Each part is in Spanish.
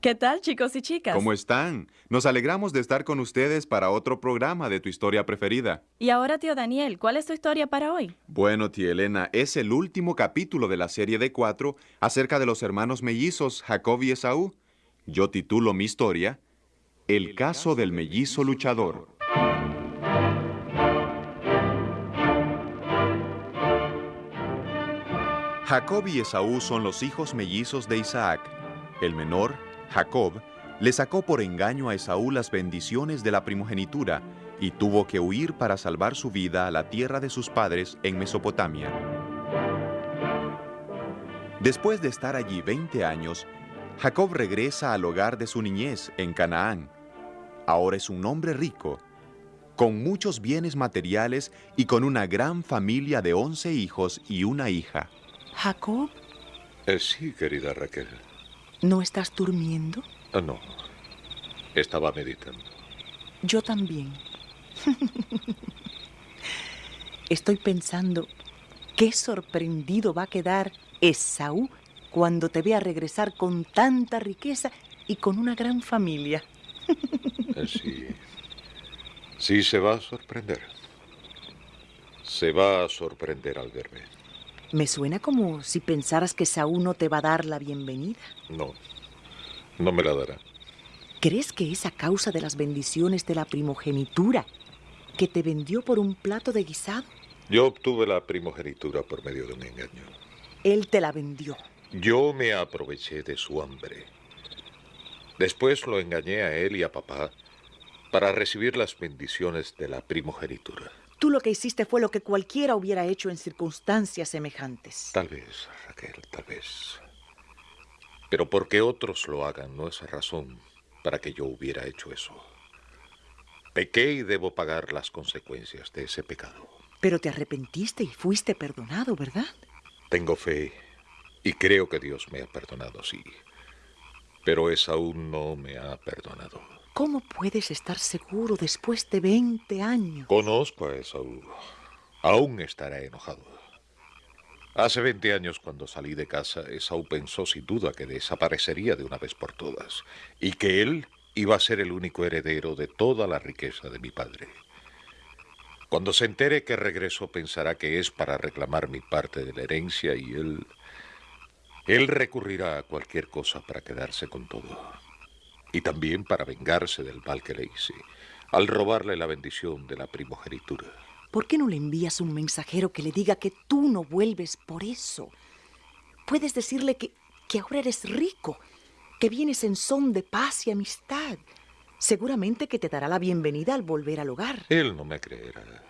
¿Qué tal, chicos y chicas? ¿Cómo están? Nos alegramos de estar con ustedes para otro programa de tu historia preferida. Y ahora, tío Daniel, ¿cuál es tu historia para hoy? Bueno, tía Elena, es el último capítulo de la serie de cuatro acerca de los hermanos mellizos Jacob y Esaú. Yo titulo mi historia El caso del mellizo luchador. Jacob y Esaú son los hijos mellizos de Isaac. El menor, Jacob, le sacó por engaño a Esaú las bendiciones de la primogenitura y tuvo que huir para salvar su vida a la tierra de sus padres en Mesopotamia. Después de estar allí 20 años, Jacob regresa al hogar de su niñez en Canaán. Ahora es un hombre rico, con muchos bienes materiales y con una gran familia de 11 hijos y una hija. Jacob, Eh, sí, querida Raquel. ¿No estás durmiendo? Ah, no. Estaba meditando. Yo también. Estoy pensando qué sorprendido va a quedar Esaú cuando te vea regresar con tanta riqueza y con una gran familia. Eh, sí. Sí, se va a sorprender. Se va a sorprender al verme. Me suena como si pensaras que Esaú no te va a dar la bienvenida. No. No me la dará. ¿Crees que es a causa de las bendiciones de la primogenitura que te vendió por un plato de guisado? Yo obtuve la primogenitura por medio de un engaño. Él te la vendió. Yo me aproveché de su hambre. Después lo engañé a él y a papá para recibir las bendiciones de la primogenitura. Tú lo que hiciste fue lo que cualquiera hubiera hecho en circunstancias semejantes. Tal vez, Raquel, tal vez. Pero porque otros lo hagan no es razón para que yo hubiera hecho eso. Pequé y debo pagar las consecuencias de ese pecado. Pero te arrepentiste y fuiste perdonado, ¿verdad? Tengo fe y creo que Dios me ha perdonado, sí. Pero Esaú no me ha perdonado. ¿Cómo puedes estar seguro después de 20 años? Conozco a Esaú. Aún estará enojado. Hace 20 años cuando salí de casa, Esaú pensó sin duda que desaparecería de una vez por todas y que él iba a ser el único heredero de toda la riqueza de mi padre. Cuando se entere que regreso pensará que es para reclamar mi parte de la herencia y él... Él recurrirá a cualquier cosa para quedarse con todo. Y también para vengarse del mal que le hice, al robarle la bendición de la primogenitura. ¿Por qué no le envías un mensajero que le diga que tú no vuelves por eso? Puedes decirle que, que ahora eres rico, que vienes en son de paz y amistad. Seguramente que te dará la bienvenida al volver al hogar. Él no me creerá.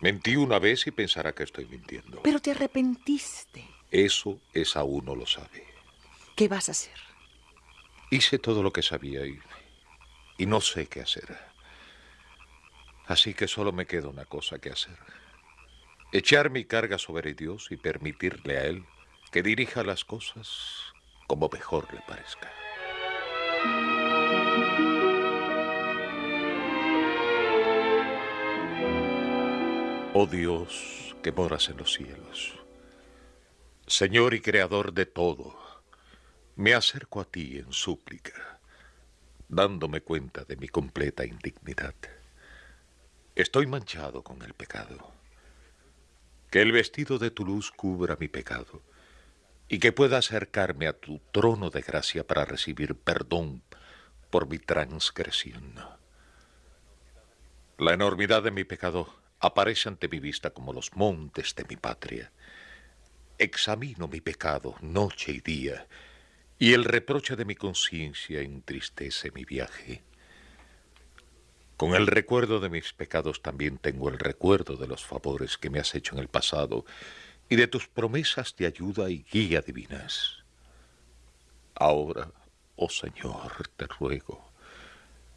Mentí una vez y pensará que estoy mintiendo. Pero te arrepentiste. Eso es aún no lo sabe. ¿Qué vas a hacer? Hice todo lo que sabía y, y no sé qué hacer. Así que solo me queda una cosa que hacer. Echar mi carga sobre Dios y permitirle a Él que dirija las cosas como mejor le parezca. Oh Dios que moras en los cielos, Señor y Creador de todo, me acerco a ti en súplica, dándome cuenta de mi completa indignidad. Estoy manchado con el pecado. Que el vestido de tu luz cubra mi pecado y que pueda acercarme a tu trono de gracia para recibir perdón por mi transgresión. La enormidad de mi pecado aparece ante mi vista como los montes de mi patria. Examino mi pecado noche y día, y el reproche de mi conciencia entristece mi viaje. Con el recuerdo de mis pecados también tengo el recuerdo de los favores que me has hecho en el pasado y de tus promesas de ayuda y guía divinas. Ahora, oh Señor, te ruego,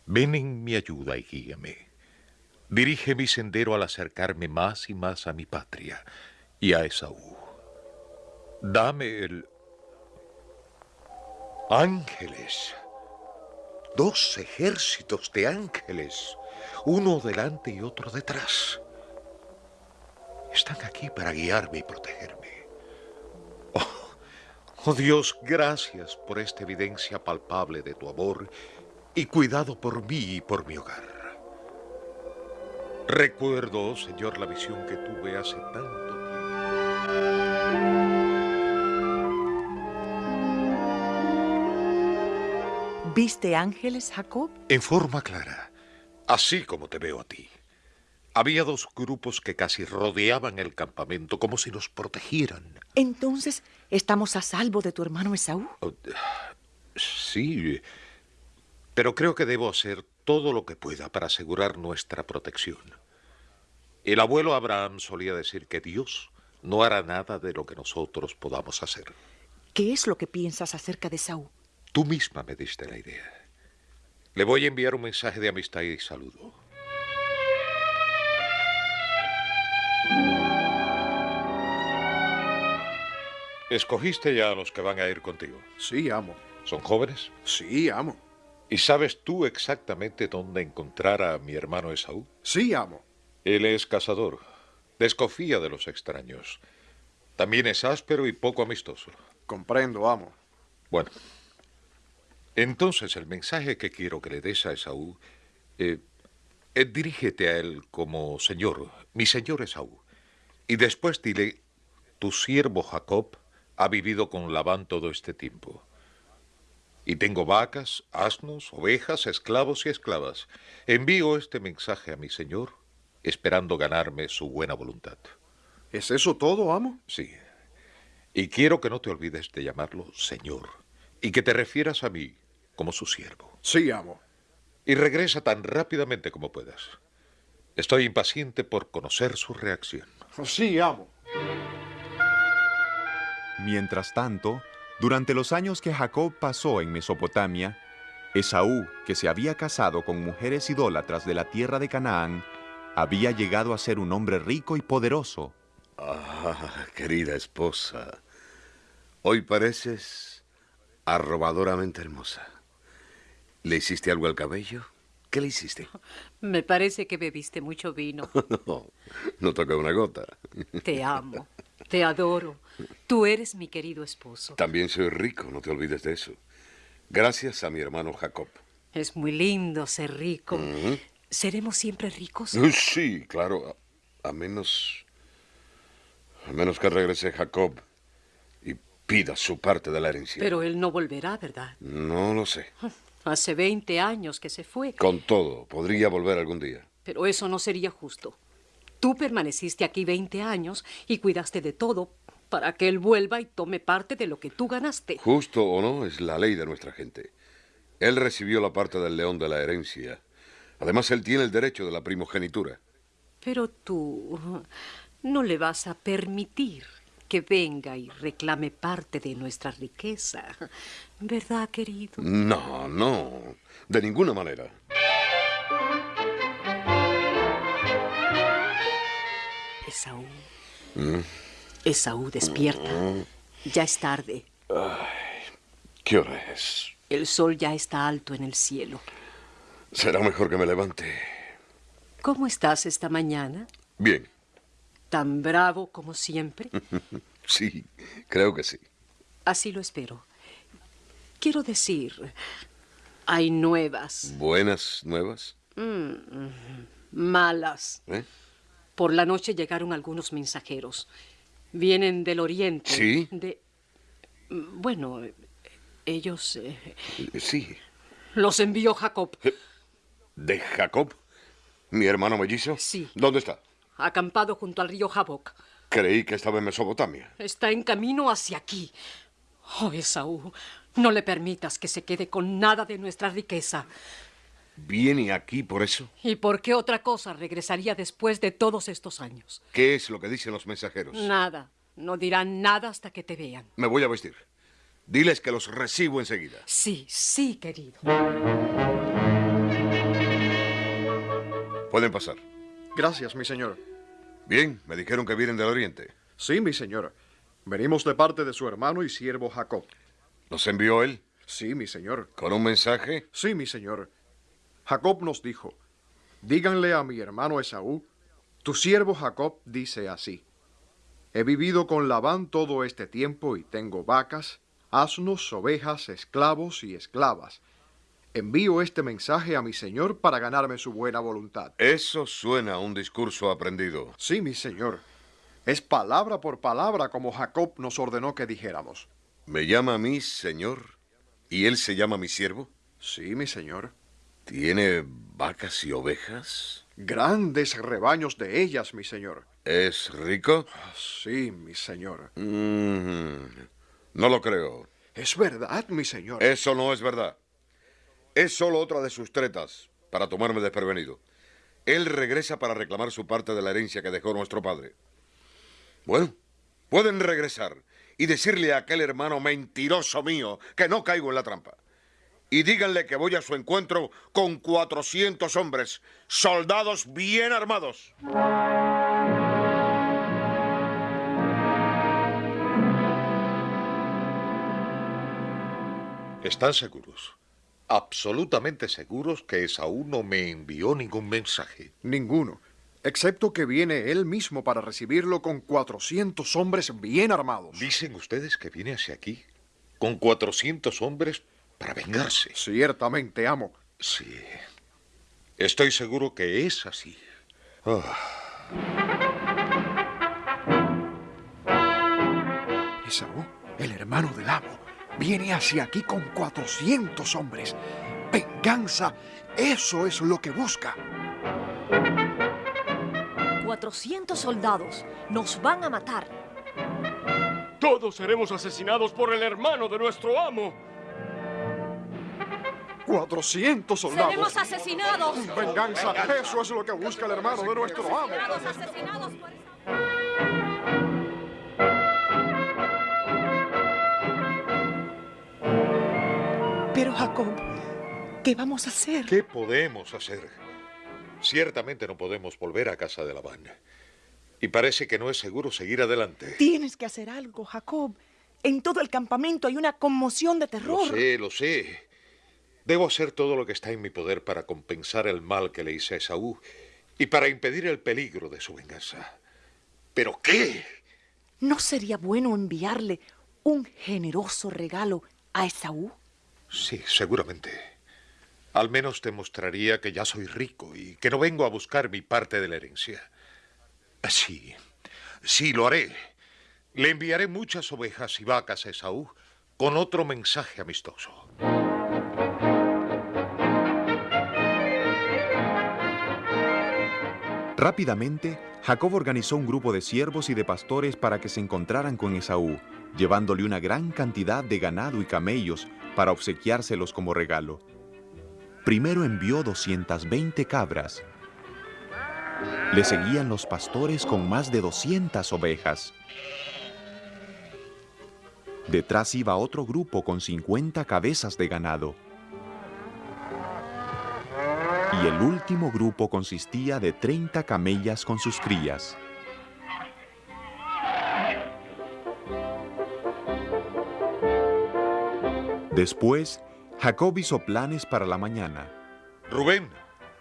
ven en mi ayuda y guíame. Dirige mi sendero al acercarme más y más a mi patria y a Esaú. Dame el... Ángeles. Dos ejércitos de ángeles, uno delante y otro detrás. Están aquí para guiarme y protegerme. Oh, Oh Dios, gracias por esta evidencia palpable de tu amor y cuidado por mí y por mi hogar. Recuerdo, Señor, la visión que tuve hace tanto ¿Viste ángeles, Jacob? En forma clara, así como te veo a ti. Había dos grupos que casi rodeaban el campamento como si nos protegieran. Entonces, ¿estamos a salvo de tu hermano Esaú? Oh, Sí, pero creo que debo hacer todo lo que pueda para asegurar nuestra protección. El abuelo Abraham solía decir que Dios no hará nada de lo que nosotros podamos hacer. ¿Qué es lo que piensas acerca de Esaú? Tú misma me diste la idea. Le voy a enviar un mensaje de amistad y saludo. ¿Escogiste ya a los que van a ir contigo? Sí, amo. ¿Son jóvenes? Sí, amo. ¿Y sabes tú exactamente dónde encontrar a mi hermano Esaú? Sí, amo. Él es cazador. Desconfía de los extraños. También es áspero y poco amistoso. Comprendo, amo. Bueno, entonces el mensaje que quiero que le des a Esaú, eh, eh, dirígete a él como Señor, mi Señor Esaú. Y después dile, tu siervo Jacob ha vivido con Labán todo este tiempo. Y tengo vacas, asnos, ovejas, esclavos y esclavas. Envío este mensaje a mi Señor, esperando ganarme su buena voluntad. ¿Es eso todo, amo? Sí. Y quiero que no te olvides de llamarlo Señor, y que te refieras a mí como su siervo. Sí, amo. Y regresa tan rápidamente como puedas. Estoy impaciente por conocer su reacción. Sí, amo. Mientras tanto, durante los años que Jacob pasó en Mesopotamia, Esaú, que se había casado con mujeres idólatras de la tierra de Canaán, había llegado a ser un hombre rico y poderoso. Ah, querida esposa, hoy pareces arrobadoramente hermosa. ¿Le hiciste algo al cabello? ¿Qué le hiciste? Me parece que bebiste mucho vino. No, no toca una gota. Te amo, te adoro. Tú eres mi querido esposo. También soy rico, no te olvides de eso. Gracias a mi hermano Jacob. Es muy lindo ser rico. Ujú. ¿Seremos siempre ricos? Sí, claro, a, a menos... A menos que regrese Jacob y pida su parte de la herencia. Pero él no volverá, ¿verdad? No lo sé. Hace 20 años que se fue. Con todo, podría volver algún día. Pero eso no sería justo. Tú permaneciste aquí 20 años y cuidaste de todo para que él vuelva y tome parte de lo que tú ganaste. Justo o no, es la ley de nuestra gente. Él recibió la parte del león de la herencia. Además, él tiene el derecho de la primogenitura. Pero tú no le vas a permitir que venga y reclame parte de nuestra riqueza. ¿Verdad, querido? No, no, de ninguna manera. Esaú. Mm. Esaú, despierta. Ya es tarde. ¿Qué hora es? El sol ya está alto en el cielo. Será mejor que me levante. ¿Cómo estás esta mañana? Bien, ¿Tan bravo como siempre? sí, creo que sí. Así lo espero. Quiero decir, hay nuevas, ¿Buenas nuevas? malas. ¿Eh? Por la noche llegaron algunos mensajeros. Vienen del oriente. ¿Sí? De... Bueno, ellos... eh, Sí. los envió Jacob. ¿De Jacob? ¿Mi hermano mellizo? Sí. ¿Dónde está? Acampado junto al río Jaboc. Creí que estaba en Mesopotamia. Está en camino hacia aquí. Oh, Esaú, no le permitas que se quede con nada de nuestra riqueza. ¿Viene aquí por eso? ¿Y por qué otra cosa regresaría después de todos estos años? ¿Qué es lo que dicen los mensajeros? Nada. No dirán nada hasta que te vean. Me voy a vestir. Diles que los recibo enseguida. Sí, sí, querido. Pueden pasar. Gracias, mi señor. Bien, me dijeron que vienen del oriente. Sí, mi señor. Venimos de parte de su hermano y siervo Jacob. ¿Los envió él? Sí, mi señor. ¿Con un mensaje? Sí, mi señor. Jacob nos dijo, díganle a mi hermano Esaú, tu siervo Jacob dice así, he vivido con Labán todo este tiempo y tengo vacas, asnos, ovejas, esclavos y esclavas. Envío este mensaje a mi señor para ganarme su buena voluntad. Eso suena a un discurso aprendido. Sí, mi señor. Es palabra por palabra como Jacob nos ordenó que dijéramos. ¿Me llama a mí, señor? ¿Y él se llama mi siervo? Sí, mi señor. ¿Tiene vacas y ovejas? Grandes rebaños de ellas, mi señor. ¿Es rico? Sí, mi señor. Mm, no lo creo. Es verdad, mi señor. Eso no es verdad. Es solo otra de sus tretas para tomarme desprevenido. Él regresa para reclamar su parte de la herencia que dejó nuestro padre. Bueno, pueden regresar y decirle a aquel hermano mentiroso mío que no caigo en la trampa. Y díganle que voy a su encuentro con 400 hombres, soldados bien armados. ¿Están seguros? Absolutamente seguros que Esaú no me envió ningún mensaje. Ninguno, excepto que viene él mismo para recibirlo con 400 hombres bien armados. Dicen ustedes que viene hacia aquí con 400 hombres para vengarse. Ciertamente, amo. Sí. Estoy seguro que es así. Ah, Esaú, el hermano del amo, viene hacia aquí con 400 hombres. Venganza, eso es lo que busca. 400 soldados nos van a matar. Todos seremos asesinados por el hermano de nuestro amo. 400 soldados. Seremos asesinados. Venganza, eso es lo que busca el hermano de nuestro amo. Seremos asesinados por Jacob, ¿qué vamos a hacer? ¿Qué podemos hacer? Ciertamente no podemos volver a casa de Labán. Y parece que no es seguro seguir adelante. Tienes que hacer algo, Jacob. En todo el campamento hay una conmoción de Lo terror. sé, lo sé. Debo hacer todo lo que está en mi poder para compensar el mal que le hice a Esaú y para impedir el peligro de su venganza. ¿Pero qué? ¿No sería bueno enviarle un generoso regalo a Esaú? Sí, seguramente. Al menos demostraría que ya soy rico y que no vengo a buscar mi parte de la herencia. Sí, sí, lo haré. Le enviaré muchas ovejas y vacas a Esaú con otro mensaje amistoso. Rápidamente, Jacob organizó un grupo de siervos y de pastores para que se encontraran con Esaú, llevándole una gran cantidad de ganado y camellos para obsequiárselos como regalo. Primero envió 220 cabras. Le seguían los pastores con más de 200 ovejas. Detrás iba otro grupo con 50 cabezas de ganado. Y el último grupo consistía de 30 camellas con sus crías. Después, Jacob hizo planes para la mañana. Rubén,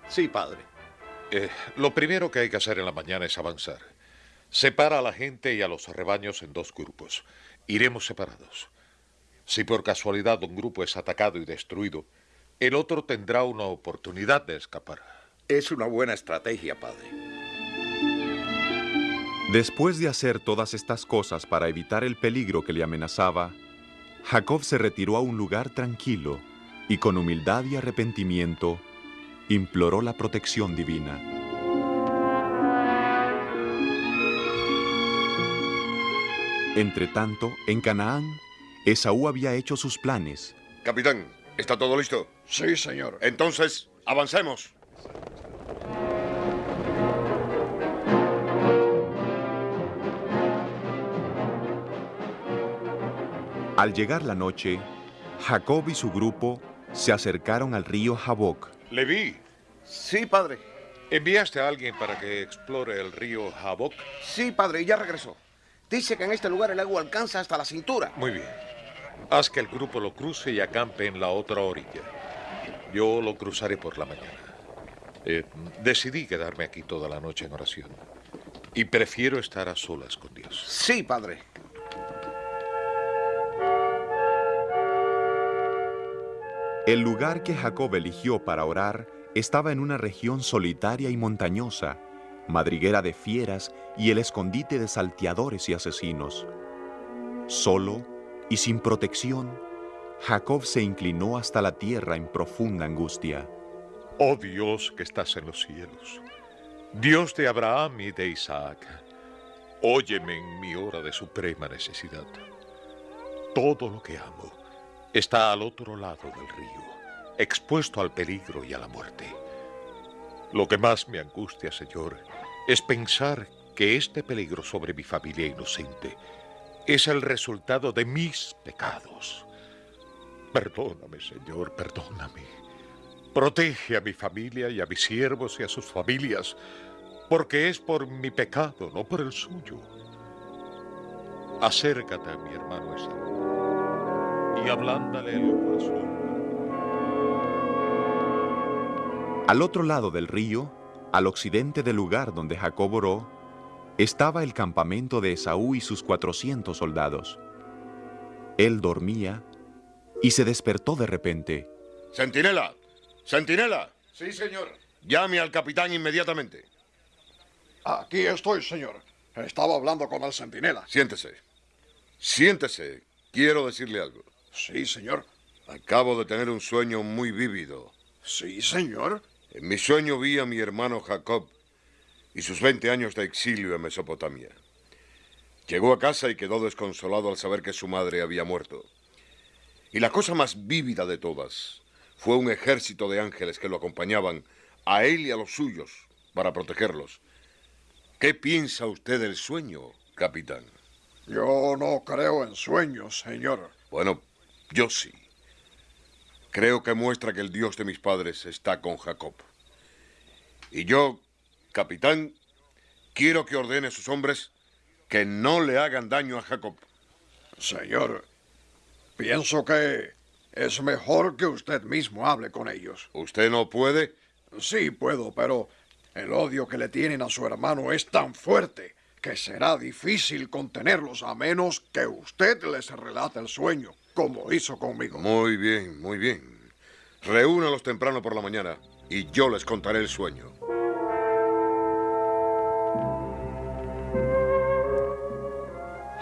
Sí, padre. eh, lo primero que hay que hacer en la mañana es avanzar. Separa a la gente y a los rebaños en dos grupos. Iremos separados. Si por casualidad un grupo es atacado y destruido, el otro tendrá una oportunidad de escapar. Es una buena estrategia, padre. Después de hacer todas estas cosas para evitar el peligro que le amenazaba, Jacob se retiró a un lugar tranquilo y con humildad y arrepentimiento imploró la protección divina. Entretanto, en Canaán, Esaú había hecho sus planes. Capitán, ¿está todo listo? Sí, señor. Entonces, avancemos. Al llegar la noche, Jacob y su grupo se acercaron al río Jaboc. Leví, Sí, padre. ¿enviaste a alguien para que explore el río Jaboc? Sí, padre, y ya regresó. Dice que en este lugar el agua alcanza hasta la cintura. Muy bien. Haz que el grupo lo cruce y acampe en la otra orilla. Yo lo cruzaré por la mañana. Eh, decidí quedarme aquí toda la noche en oración. Y prefiero estar a solas con Dios. Sí, padre. El lugar que Jacob eligió para orar estaba en una región solitaria y montañosa, madriguera de fieras y el escondite de salteadores y asesinos. Solo y sin protección, Jacob se inclinó hasta la tierra en profunda angustia. Oh Dios que estás en los cielos, Dios de Abraham y de Isaac, óyeme en mi hora de suprema necesidad. Todo lo que amo está al otro lado del río, expuesto al peligro y a la muerte. Lo que más me angustia, Señor, es pensar que este peligro sobre mi familia inocente es el resultado de mis pecados. Perdóname, Señor, perdóname. Protege a mi familia y a mis siervos y a sus familias, porque es por mi pecado, no por el suyo. Acércate a mi hermano Esaú y ablándale el corazón. Al otro lado del río, al occidente del lugar donde Jacob oró, estaba el campamento de Esaú y sus cuatrocientos soldados. Él dormía y se despertó de repente. Centinela, centinela, Sí, señor. llame al capitán inmediatamente. Aquí estoy, señor. Estaba hablando con el centinela. Siéntese. Siéntese. Quiero decirle algo. Sí, señor. Acabo de tener un sueño muy vívido. Sí, señor. En mi sueño vi a mi hermano Jacob y sus 20 años de exilio en Mesopotamia. Llegó a casa y quedó desconsolado al saber que su madre había muerto. Y la cosa más vívida de todas fue un ejército de ángeles que lo acompañaban a él y a los suyos para protegerlos. ¿Qué piensa usted del sueño, capitán? Yo no creo en sueños, señor. Bueno, yo sí. Creo que muestra que el Dios de mis padres está con Jacob. Y yo, capitán, quiero que ordene a sus hombres que no le hagan daño a Jacob. Señor, pienso que es mejor que usted mismo hable con ellos. ¿Usted no puede? Sí, puedo, pero el odio que le tienen a su hermano es tan fuerte que será difícil contenerlos a menos que usted les relate el sueño, como hizo conmigo. Muy bien, muy bien. Reúnalos temprano por la mañana y yo les contaré el sueño.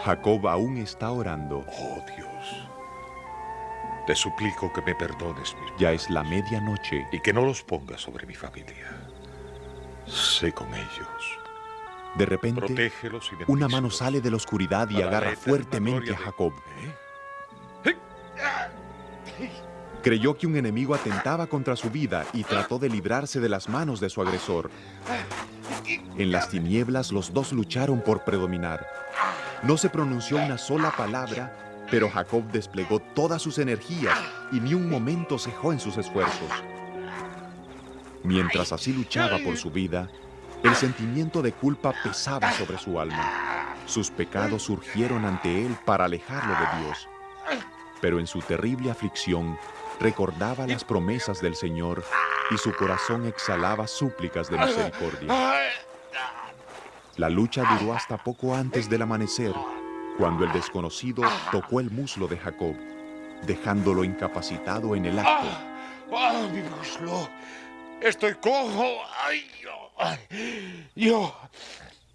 Jacob aún está orando. Oh Dios, te suplico que me perdones mis Ya es la medianoche. y que no los pongas sobre mi familia. Sé con ellos. De repente, una mano sale de la oscuridad y Para agarra fuertemente a de- Jacob. ¿Eh? Creyó que un enemigo atentaba contra su vida y trató de librarse de las manos de su agresor. En las tinieblas los dos lucharon por predominar. No se pronunció una sola palabra, pero Jacob desplegó todas sus energías y ni un momento cejó en sus esfuerzos. Mientras así luchaba por su vida, el sentimiento de culpa pesaba sobre su alma. Sus pecados surgieron ante él para alejarlo de Dios. Pero en su terrible aflicción recordaba las promesas del Señor y su corazón exhalaba súplicas de misericordia. La lucha duró hasta poco antes del amanecer, cuando el desconocido tocó el muslo de Jacob, dejándolo incapacitado en el acto. ¡Ah, mi muslo! ¡Estoy cojo! ¡Ay, yo! ay, yo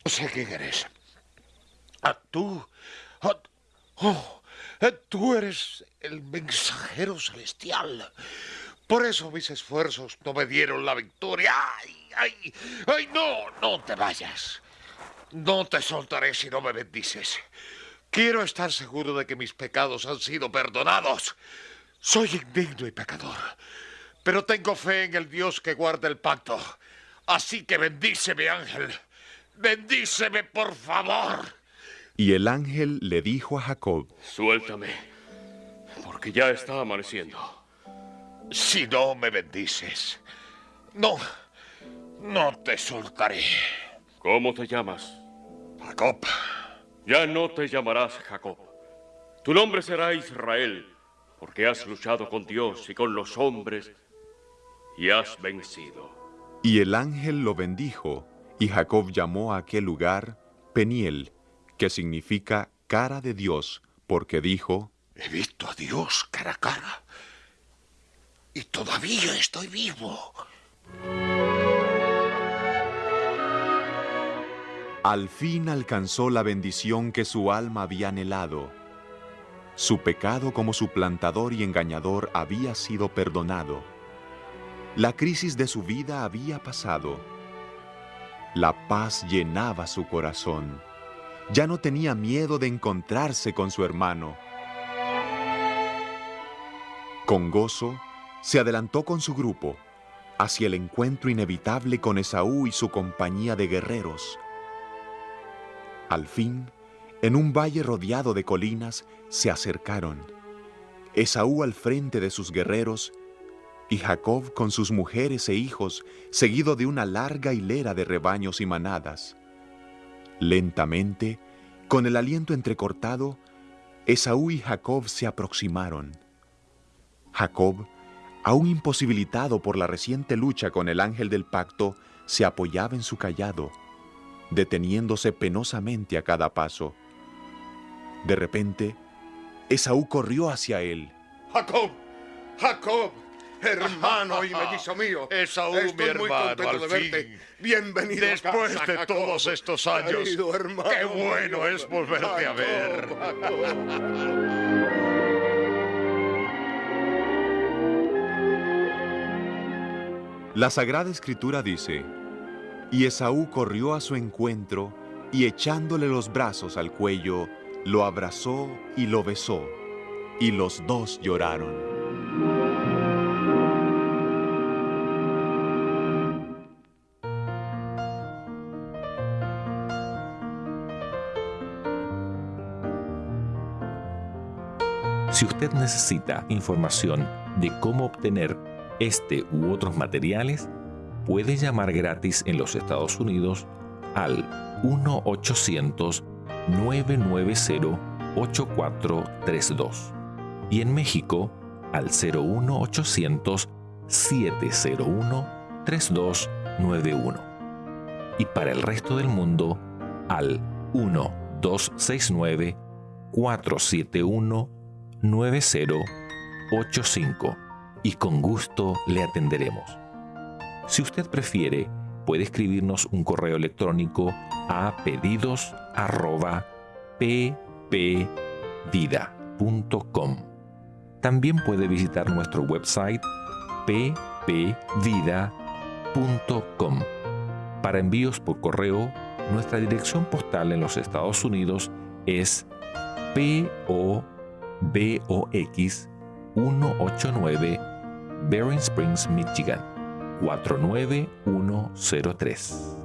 sé quién eres. Ah, tú. ah, oh, tú eres el mensajero celestial. Por eso mis esfuerzos no me dieron la victoria. ¡Ay, ay! ¡Ay, no! ¡No te vayas! No te soltaré si no me bendices. Quiero estar seguro de que mis pecados han sido perdonados. Soy indigno y pecador, pero tengo fe en el Dios que guarda el pacto. Así que bendíceme, ángel. Bendíceme, por favor. Y el ángel le dijo a Jacob, Suéltame, porque ya está amaneciendo. Si no me bendices, no, no te soltaré. ¿Cómo te llamas? Jacob, Ya no te llamarás Jacob. Tu nombre será Israel, porque has luchado con Dios y con los hombres y has vencido. y el ángel lo bendijo, y Jacob llamó a aquel lugar Peniel, que significa cara de Dios, porque dijo, he visto a Dios cara a cara. Todavía estoy vivo. Al fin alcanzó la bendición que su alma había anhelado. Su pecado como suplantador y engañador había sido perdonado. La crisis de su vida había pasado. La paz llenaba su corazón. Ya no tenía miedo de encontrarse con su hermano. Con gozo, se adelantó con su grupo hacia el encuentro inevitable con Esaú y su compañía de guerreros. Al fin, en un valle rodeado de colinas, se acercaron. Esaú al frente de sus guerreros y Jacob con sus mujeres e hijos, seguido de una larga hilera de rebaños y manadas. Lentamente, con el aliento entrecortado, Esaú y Jacob se aproximaron. Jacob, aún imposibilitado por la reciente lucha con el ángel del pacto, se apoyaba en su callado deteniéndose penosamente a cada paso. De repente, Esaú corrió hacia él. Jacob, Jacob, hermano y mellizo mío. Esaú, Estoy mi muy hermano, contento al de verte. fin. Bienvenido a Después casa, de Jacob. todos estos años, Querido hermano qué bueno mío. es volverte a ver. Jacob. La Sagrada Escritura dice, y Esaú corrió a su encuentro y echándole los brazos al cuello, lo abrazó y lo besó, y los dos lloraron. Si usted necesita información de cómo obtener este u otros materiales, puede llamar gratis en los Estados Unidos al 1-800-990-8432 y en México al 01800-701-3291 y para el resto del mundo al 1-269-471 9085 y con gusto le atenderemos. Si usted prefiere, puede escribirnos un correo electrónico a pedidos@ppvida.com. También puede visitar nuestro website ppvida.com. Para envíos por correo, nuestra dirección postal en los Estados Unidos es PO BOX 189 Bering Springs, Michigan 49103.